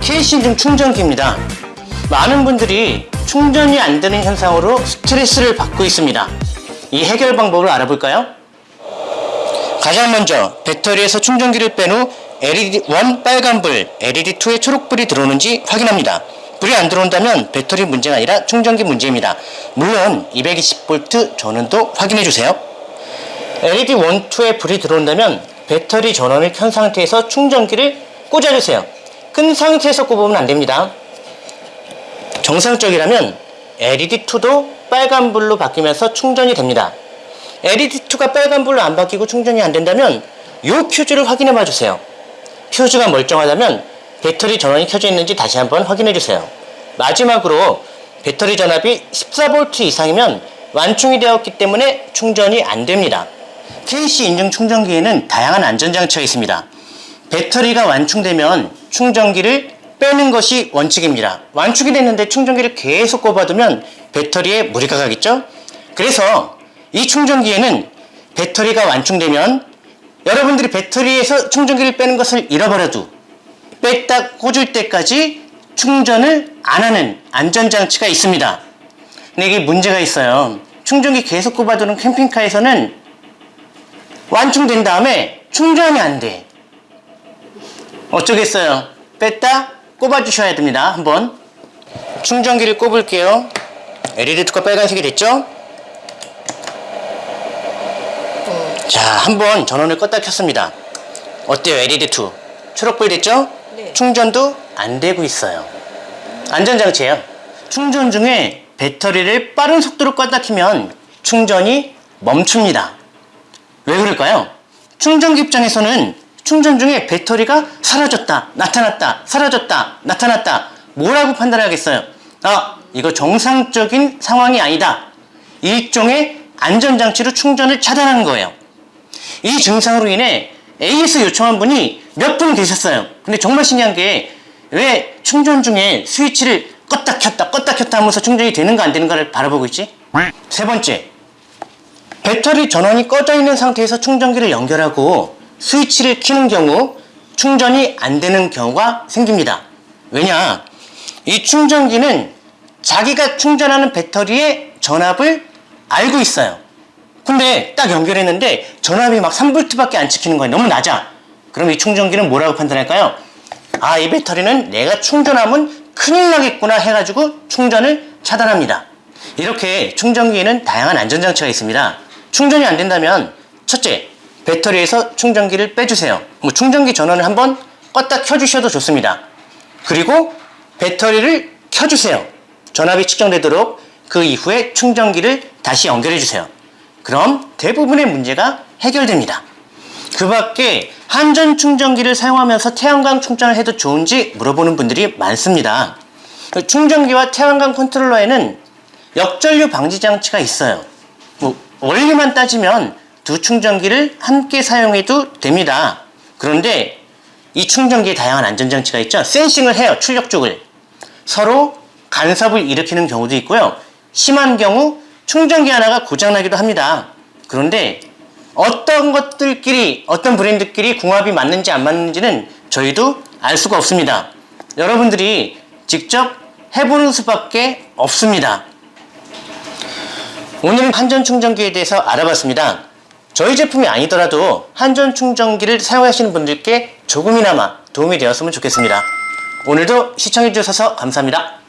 KC인증 충전기입니다. 많은 분들이 충전이 안 되는 현상으로 스트레스를 받고 있습니다. 이 해결 방법을 알아볼까요? 가장 먼저 배터리에서 충전기를 뺀 후 LED1 빨간불, LED2의 초록불이 들어오는지 확인합니다. 불이 안 들어온다면 배터리 문제가 아니라 충전기 문제입니다. 물론 220V 전원도 확인해주세요. LED1, 2에 불이 들어온다면 배터리 전원을 켠 상태에서 충전기를 꽂아주세요. 끈 상태에서 꼽으면 안됩니다. 정상적이라면 LED2도 빨간불로 바뀌면서 충전이 됩니다. LED2가 빨간불로 안 바뀌고 충전이 안 된다면 이 퓨즈를 확인해 봐 주세요. 퓨즈가 멀쩡하다면 배터리 전원이 켜져 있는지 다시 한번 확인해 주세요. 마지막으로 배터리 전압이 14V 이상이면 완충이 되었기 때문에 충전이 안 됩니다. KC 인증 충전기에는 다양한 안전장치가 있습니다. 배터리가 완충되면 충전기를 빼는 것이 원칙입니다. 완충이 됐는데 충전기를 계속 꼽아두면 배터리에 무리가 가겠죠? 그래서 이 충전기에는 배터리가 완충되면 여러분들이 배터리에서 충전기를 빼는 것을 잃어버려도 뺐다 꽂을 때까지 충전을 안 하는 안전장치가 있습니다. 근데 이게 문제가 있어요. 충전기 계속 꼽아두는 캠핑카에서는 완충된 다음에 충전이 안 돼. 어쩌겠어요. 뺐다 꼽아 주셔야 됩니다. 한번 충전기를 꼽을게요. LED2가 빨간색이 됐죠? 자, 한번 전원을 껐다 켰습니다. 어때요, LED2? 초록불 됐죠? 네. 충전도 안 되고 있어요. 안전장치예요. 충전 중에 배터리를 빠른 속도로 껐다 키면 충전이 멈춥니다. 왜 그럴까요? 충전기 입장에서는 충전 중에 배터리가 사라졌다, 나타났다, 사라졌다, 나타났다. 뭐라고 판단하겠어요? 아, 이거 정상적인 상황이 아니다. 일종의 안전장치로 충전을 차단하는 거예요. 이 증상으로 인해 AS 요청한 분이 몇 분 계셨어요. 근데 정말 신기한 게 왜 충전 중에 스위치를 껐다 켰다 껐다 켰다 하면서 충전이 되는가 안 되는가를 바라보고 있지? 세 번째, 배터리 전원이 꺼져 있는 상태에서 충전기를 연결하고 스위치를 켜는 경우 충전이 안 되는 경우가 생깁니다. 왜냐? 이 충전기는 자기가 충전하는 배터리의 전압을 알고 있어요. 근데 딱 연결했는데 전압이 막 3V밖에 안 찍히는 거예요. 너무 낮아. 그럼 이 충전기는 뭐라고 판단할까요? 아, 이 배터리는 내가 충전하면 큰일 나겠구나 해가지고 충전을 차단합니다. 이렇게 충전기에는 다양한 안전장치가 있습니다. 충전이 안 된다면 첫째, 배터리에서 충전기를 빼주세요. 뭐 충전기 전원을 한번 껐다 켜주셔도 좋습니다. 그리고 배터리를 켜주세요. 전압이 측정되도록 그 이후에 충전기를 다시 연결해 주세요. 그럼 대부분의 문제가 해결됩니다. 그 밖에 한전 충전기를 사용하면서 태양광 충전을 해도 좋은지 물어보는 분들이 많습니다. 충전기와 태양광 컨트롤러에는 역전류 방지 장치가 있어요. 뭐 원리만 따지면 두 충전기를 함께 사용해도 됩니다. 그런데 이 충전기에 다양한 안전장치가 있죠. 센싱을 해요. 출력 쪽을. 서로 간섭을 일으키는 경우도 있고요. 심한 경우 충전기 하나가 고장나기도 합니다. 그런데 어떤 것들끼리 어떤 브랜드끼리 궁합이 맞는지 안 맞는지는 저희도 알 수가 없습니다. 여러분들이 직접 해보는 수밖에 없습니다. 오늘은 한전 충전기에 대해서 알아봤습니다. 저희 제품이 아니더라도 한전 충전기를 사용하시는 분들께 조금이나마 도움이 되었으면 좋겠습니다. 오늘도 시청해 주셔서 감사합니다.